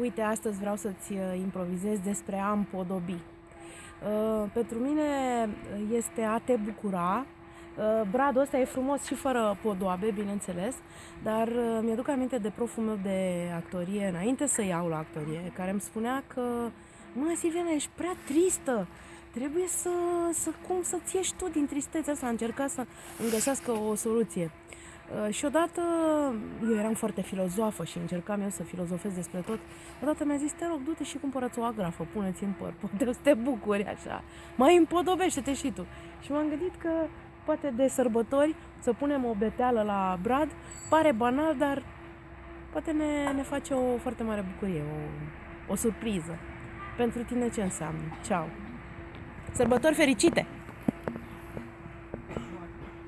Uite, astăzi vreau să-ți uh, improvizez despre a împodobi. Uh, pentru mine este a te bucura. Uh, bradul ăsta e frumos și fără podoabe, bineînțeles, dar mi-aduc aminte de proful meu de actorie, înainte să iau la actorie, care îmi spunea că Mă, Silviana, ești prea tristă, trebuie să, să cum să-ți ieși tu din tristețea asta, a încercat să îmi găsească o soluție. Uh, și odată, eu eram foarte filozofă și încercam eu să filozofez despre tot, odată mi-a zis, te rog, du-te și cumpărăți o agrafă, pune-ți în păr, poate o să te bucuri așa, mai împodobește-te și tu. Și m-am gândit că poate de sărbători să punem o beteală la brad, pare banal, dar poate ne, ne face o foarte mare bucurie, o, o surpriză. Pentru tine ce înseamnă? Ceau! Sărbători fericite!